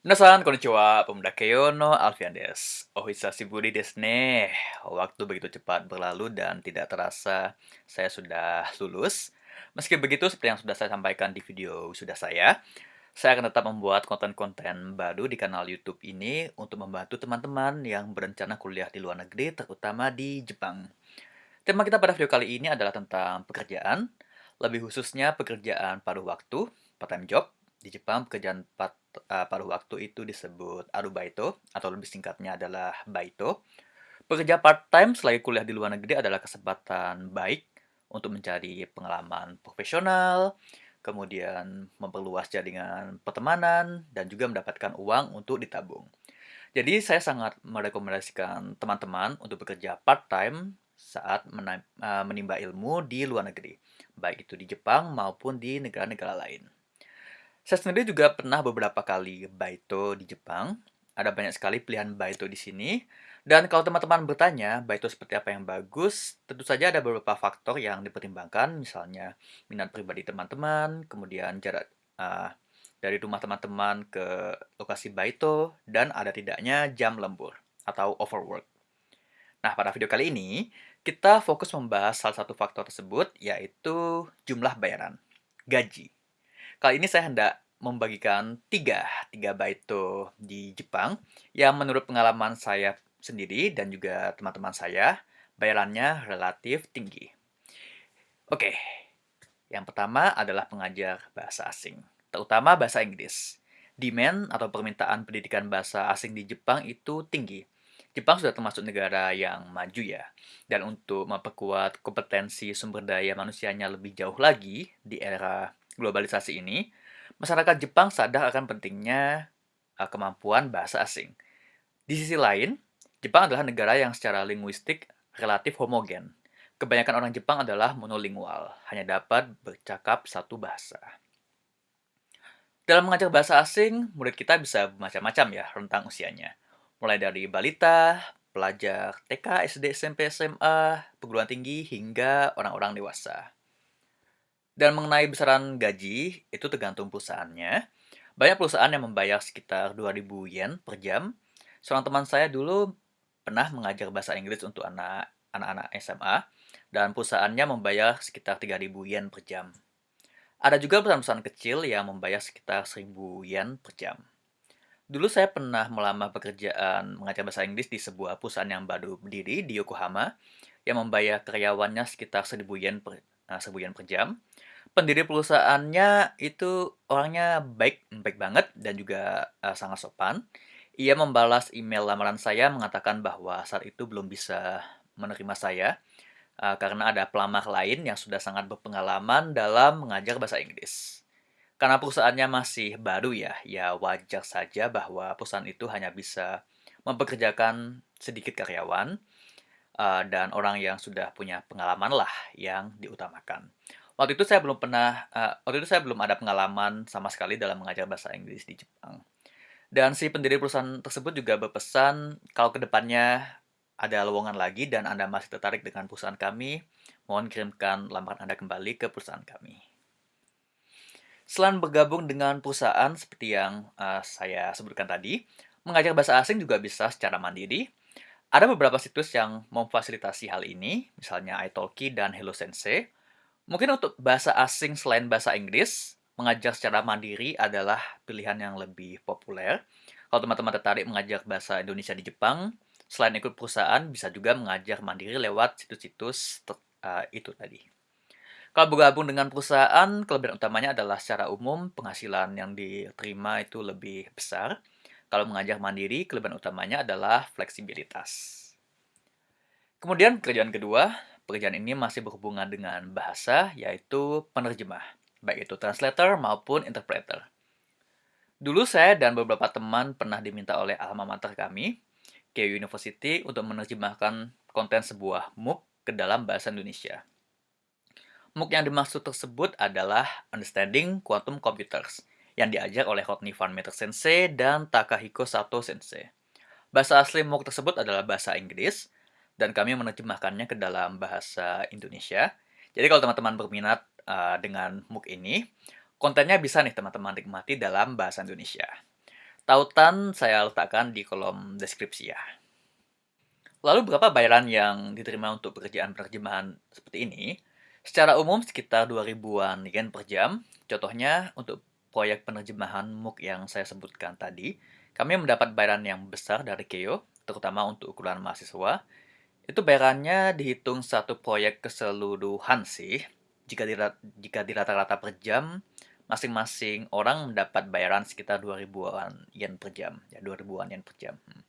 Minasan, konnichiwa, pemuda Keio no Alfian desu. Ohisashiburi desu ne. Waktu begitu cepat berlalu dan tidak terasa saya sudah lulus. Meski begitu, seperti yang sudah saya sampaikan di video sudah saya, saya akan tetap membuat konten-konten baru di kanal YouTube ini untuk membantu teman-teman yang berencana kuliah di luar negeri, terutama di Jepang. Tema kita pada video kali ini adalah tentang pekerjaan, lebih khususnya pekerjaan paruh waktu, part-time job. Di Jepang, pekerjaan part, uh, paruh waktu itu disebut arubaito, atau lebih singkatnya adalah baito. Pekerja part-time selagi kuliah di luar negeri adalah kesempatan baik untuk mencari pengalaman profesional, kemudian memperluas jaringan pertemanan, dan juga mendapatkan uang untuk ditabung. Jadi saya sangat merekomendasikan teman-teman untuk bekerja part-time saat menimba ilmu di luar negeri, baik itu di Jepang maupun di negara-negara lain. Saya sendiri juga pernah beberapa kali baito di Jepang. Ada banyak sekali pilihan baito di sini. Dan kalau teman-teman bertanya, baito seperti apa yang bagus, tentu saja ada beberapa faktor yang dipertimbangkan, misalnya minat pribadi teman-teman, kemudian jarak uh, dari rumah teman-teman ke lokasi baito, dan ada tidaknya jam lembur atau overwork. Nah, pada video kali ini, kita fokus membahas salah satu faktor tersebut, yaitu jumlah bayaran, gaji. Kali ini saya hendak membagikan tiga, tiga baito di Jepang yang menurut pengalaman saya sendiri dan juga teman-teman saya, bayarannya relatif tinggi. Oke, yang pertama adalah pengajar bahasa asing, terutama bahasa Inggris. Demand atau permintaan pendidikan bahasa asing di Jepang itu tinggi. Jepang sudah termasuk negara yang maju ya. Dan untuk memperkuat kompetensi sumber daya manusianya lebih jauh lagi di era globalisasi ini, masyarakat Jepang sadar akan pentingnya uh, kemampuan bahasa asing. Di sisi lain, Jepang adalah negara yang secara linguistik relatif homogen. Kebanyakan orang Jepang adalah monolingual, hanya dapat bercakap satu bahasa. Dalam mengajar bahasa asing, murid kita bisa macam-macam ya rentang usianya. Mulai dari balita, pelajar TK, SD, SMP, SMA, perguruan tinggi, hingga orang-orang dewasa. Dan mengenai besaran gaji, itu tergantung perusahaannya. Banyak perusahaan yang membayar sekitar 2000 yen per jam. Seorang teman saya dulu pernah mengajar bahasa Inggris untuk anak-anak SMA, dan perusahaannya membayar sekitar 3000 yen per jam. Ada juga perusahaan-perusahaan kecil yang membayar sekitar 1000 yen per jam. Dulu saya pernah melamar pekerjaan mengajar bahasa Inggris di sebuah perusahaan yang baru berdiri di Yokohama, yang membayar karyawannya sekitar 1000 yen per, uh, 1000 yen per jam pendiri perusahaannya itu orangnya baik baik banget dan juga, uh, sangat sopan. Ia membalas email lamaran saya mengatakan bahwa saat itu belum bisa menerima saya, uh, karena ada pelamar lain yang sudah sangat berpengalaman dalam mengajar bahasa Inggris. Karena perusahaannya masih baru ya, ya wajar saja bahwa perusahaan itu hanya bisa mempekerjakan sedikit karyawan, uh, dan orang yang sudah punya pengalaman lah yang diutamakan. Waktu itu saya belum pernah, uh, waktu itu saya belum ada pengalaman sama sekali dalam mengajar bahasa Inggris di Jepang. Dan si pendiri perusahaan tersebut juga berpesan kalau ke depannya ada lowongan lagi dan Anda masih tertarik dengan perusahaan kami, mohon kirimkan lamaran Anda kembali ke perusahaan kami. Selain bergabung dengan perusahaan seperti yang uh, saya sebutkan tadi, mengajar bahasa asing juga bisa secara mandiri. Ada beberapa situs yang memfasilitasi hal ini, misalnya italki dan Hello Sensei, Mungkin untuk bahasa asing selain bahasa Inggris, mengajar secara mandiri adalah pilihan yang lebih populer. Kalau teman-teman tertarik mengajar bahasa Indonesia di Jepang, selain ikut perusahaan, bisa juga mengajar mandiri lewat situs-situs uh, itu tadi. Kalau bergabung dengan perusahaan, kelebihan utamanya adalah secara umum penghasilan yang diterima itu lebih besar. Kalau mengajar mandiri, kelebihan utamanya adalah fleksibilitas. Kemudian kerjaan kedua, Pekerjaan ini masih berhubungan dengan bahasa, yaitu penerjemah, baik itu translator maupun interpreter. Dulu saya dan beberapa teman pernah diminta oleh alma mater kami, Keio University, untuk menerjemahkan konten sebuah MOOC ke dalam bahasa Indonesia. MOOC yang dimaksud tersebut adalah Understanding Quantum Computers, yang diajar oleh Rodney Van Meter Sensei dan Takahiko Sato Sensei. Bahasa asli MOOC tersebut adalah bahasa Inggris, dan kami menerjemahkannya ke dalam bahasa Indonesia. Jadi kalau teman-teman berminat uh, dengan MOOC ini, kontennya bisa nih teman-teman nikmati dalam bahasa Indonesia. Tautan saya letakkan di kolom deskripsi ya. Lalu berapa bayaran yang diterima untuk pekerjaan penerjemahan seperti ini? Secara umum sekitar 2000-an yen per jam. Contohnya untuk proyek penerjemahan MOOC yang saya sebutkan tadi, kami mendapat bayaran yang besar dari Keio, terutama untuk ukuran mahasiswa. Itu bayarannya dihitung satu proyek keseluruhan sih. Jika di, jika di rata-rata per jam, masing-masing orang mendapat bayaran sekitar 2000-an yen per jam. Ya, 2000-an yen per jam. Hmm.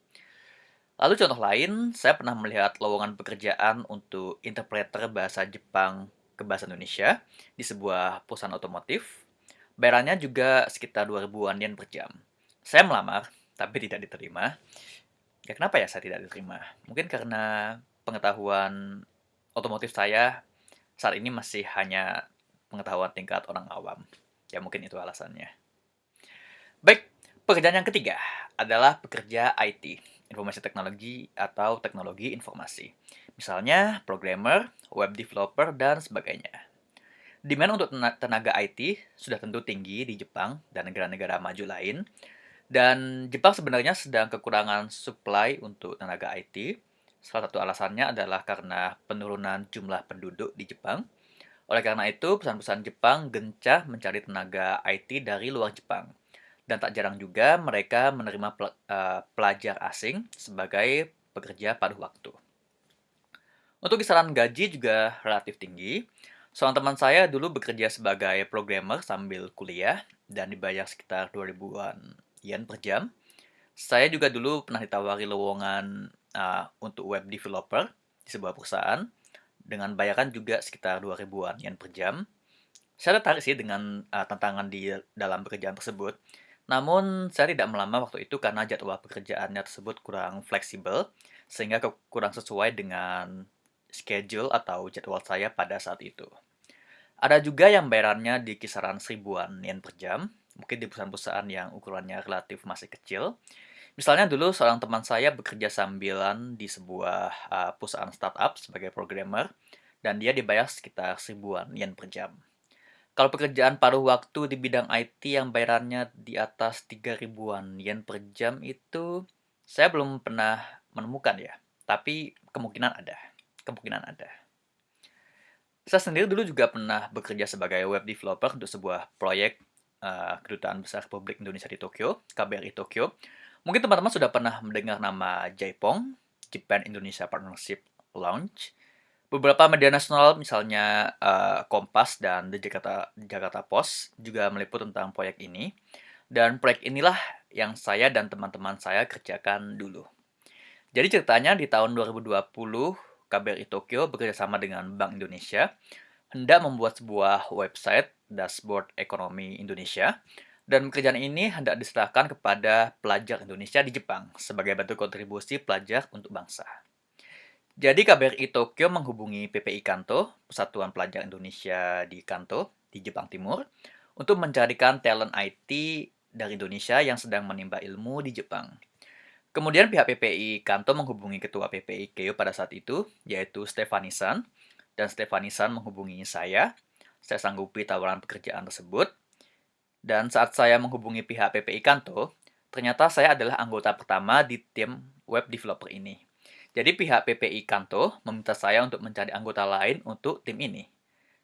Lalu contoh lain, saya pernah melihat lowongan pekerjaan untuk interpreter bahasa Jepang ke bahasa Indonesia di sebuah perusahaan otomotif. Bayarannya juga sekitar 2000-an yen per jam. Saya melamar, tapi tidak diterima. Ya kenapa ya saya tidak diterima? Mungkin karena pengetahuan otomotif saya saat ini masih hanya pengetahuan tingkat orang awam. Ya mungkin itu alasannya. Baik, pekerjaan yang ketiga adalah pekerja IT, informasi teknologi atau teknologi informasi. Misalnya programmer, web developer, dan sebagainya. Demand untuk tenaga IT sudah tentu tinggi di Jepang dan negara-negara maju lain. Dan Jepang sebenarnya sedang kekurangan supply untuk tenaga IT. Salah satu alasannya adalah karena penurunan jumlah penduduk di Jepang. Oleh karena itu, perusahaan-perusahaan Jepang gencah mencari tenaga IT dari luar Jepang. Dan tak jarang juga mereka menerima eh, pelajar asing sebagai pekerja paruh waktu. Untuk kisaran gaji juga relatif tinggi. Seorang teman saya dulu bekerja sebagai programmer sambil kuliah dan dibayar sekitar 2000-an yen per jam. Saya juga dulu pernah ditawari lowongan uh, untuk web developer di sebuah perusahaan dengan bayaran juga sekitar 2000-an yen per jam. Saya tertarik sih dengan uh, tantangan di dalam pekerjaan tersebut. Namun, saya tidak melamar waktu itu karena jadwal pekerjaannya tersebut kurang fleksibel, sehingga kurang sesuai dengan schedule atau jadwal saya pada saat itu. Ada juga yang bayarannya di kisaran seribuan yen per jam, mungkin di perusahaan-perusahaan yang ukurannya relatif masih kecil. Misalnya dulu seorang teman saya bekerja sambilan di sebuah uh, perusahaan startup sebagai programmer, dan dia dibayar sekitar seribuan yen per jam. Kalau pekerjaan paruh waktu di bidang IT yang bayarannya di atas 3 ribuan yen per jam itu, saya belum pernah menemukan ya, tapi kemungkinan ada kemungkinan ada. Saya sendiri dulu juga pernah bekerja sebagai web developer untuk sebuah proyek uh, Kedutaan Besar Republik Indonesia di Tokyo, KBRI Tokyo. Mungkin teman-teman sudah pernah mendengar nama Jaipong, Japan Indonesia Partnership Launch. Beberapa media nasional misalnya uh, Kompas dan The Jakarta, Jakarta Post juga meliput tentang proyek ini. Dan proyek inilah yang saya dan teman-teman saya kerjakan dulu. Jadi ceritanya di tahun 2020 KBRI Tokyo bekerjasama dengan Bank Indonesia hendak membuat sebuah website dashboard ekonomi Indonesia dan pekerjaan ini hendak diserahkan kepada pelajar Indonesia di Jepang sebagai bentuk kontribusi pelajar untuk bangsa. Jadi KBRI Tokyo menghubungi PPI Kanto, Persatuan Pelajar Indonesia di Kanto, di Jepang Timur, untuk mencarikan talent IT dari Indonesia yang sedang menimba ilmu di Jepang. Kemudian pihak PPI Kanto menghubungi ketua PPI Keio pada saat itu, yaitu Stefanisan, dan Stefanisan menghubungi saya. Saya sanggupi tawaran pekerjaan tersebut. Dan saat saya menghubungi pihak PPI Kanto, ternyata saya adalah anggota pertama di tim web developer ini. Jadi pihak PPI Kanto meminta saya untuk mencari anggota lain untuk tim ini.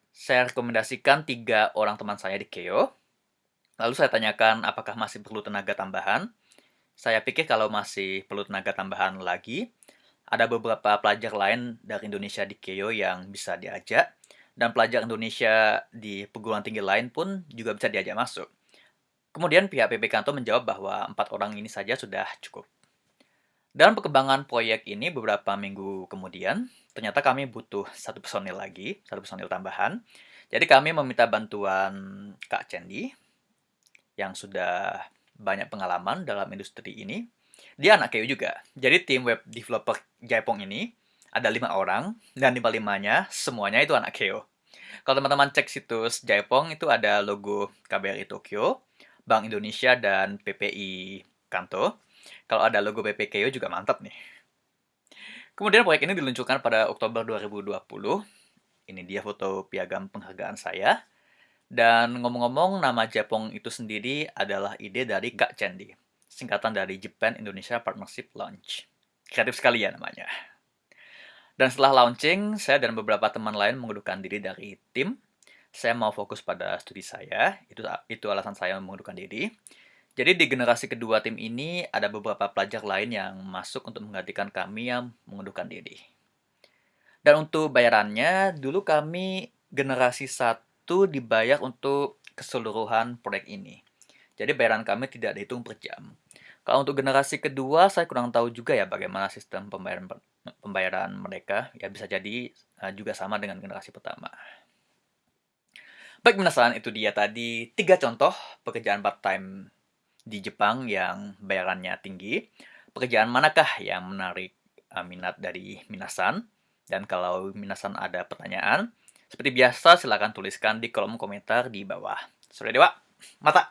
Saya rekomendasikan tiga orang teman saya di Keio. Lalu saya tanyakan apakah masih perlu tenaga tambahan. Saya pikir kalau masih perlu tenaga tambahan lagi, ada beberapa pelajar lain dari Indonesia di Keio yang bisa diajak, dan pelajar Indonesia di perguruan tinggi lain pun juga bisa diajak masuk. Kemudian pihak PP Kanto menjawab bahwa empat orang ini saja sudah cukup. Dalam perkembangan proyek ini beberapa minggu kemudian, ternyata kami butuh satu personil lagi, satu personil tambahan. Jadi kami meminta bantuan Kak Cendi, yang sudah banyak pengalaman dalam industri ini. Dia anak KU juga. Jadi tim web developer Jaipong ini ada lima orang dan lima-limanya semuanya itu anak KU. Kalau teman-teman cek situs Jaipong itu ada logo KBRI Tokyo, Bank Indonesia dan PPI Kanto. Kalau ada logo PPKU juga mantap nih. Kemudian proyek ini diluncurkan pada Oktober 2020. Ini dia foto piagam penghargaan saya. Dan ngomong-ngomong, nama Japong itu sendiri adalah ide dari Kak Cendi. singkatan dari Japan Indonesia Partnership Launch. Kreatif sekali ya namanya. Dan setelah launching, saya dan beberapa teman lain mengundurkan diri dari tim. Saya mau fokus pada studi saya, itu itu alasan saya mengundurkan diri. Jadi di generasi kedua tim ini ada beberapa pelajar lain yang masuk untuk menggantikan kami yang mengundurkan diri. Dan untuk bayarannya, dulu kami generasi satu dibayar untuk keseluruhan proyek ini. Jadi bayaran kami tidak dihitung per jam. Kalau untuk generasi kedua, saya kurang tahu juga ya bagaimana sistem pembayaran pembayaran mereka. Ya bisa jadi uh, juga sama dengan generasi pertama. Baik, minasan, itu dia tadi tiga contoh pekerjaan part-time di Jepang yang bayarannya tinggi, pekerjaan manakah yang menarik uh, minat dari minasan? Dan kalau minasan ada pertanyaan, seperti biasa silakan tuliskan di kolom komentar di bawah. Sudah dewa, mata!